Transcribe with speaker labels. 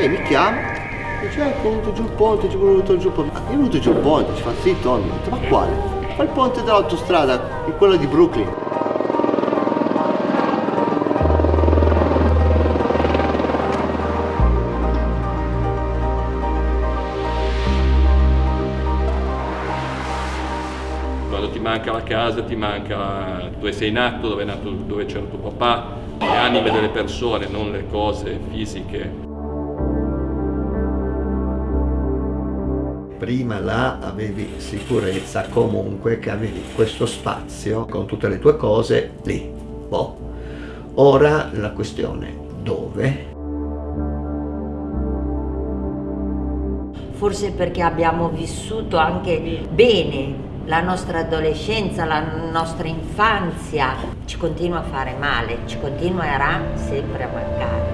Speaker 1: E mi chiama, dice ecco è venuto giù il ponte, ci è venuto giù il ponte. È venuto giù il ponte, ci fa sì Tommy. Ho ma quale? Fa il ponte dell'autostrada, quello di Brooklyn.
Speaker 2: Manca la casa, ti manca dove sei nato, dove, è nato, dove c'era tuo papà, le anime delle persone, non le cose fisiche.
Speaker 1: Prima là avevi sicurezza comunque che avevi questo spazio con tutte le tue cose lì. Boh. Ora la questione dove?
Speaker 3: Forse perché abbiamo vissuto anche bene la nostra adolescenza, la nostra infanzia, ci continua a fare male, ci continuerà sempre a mancare.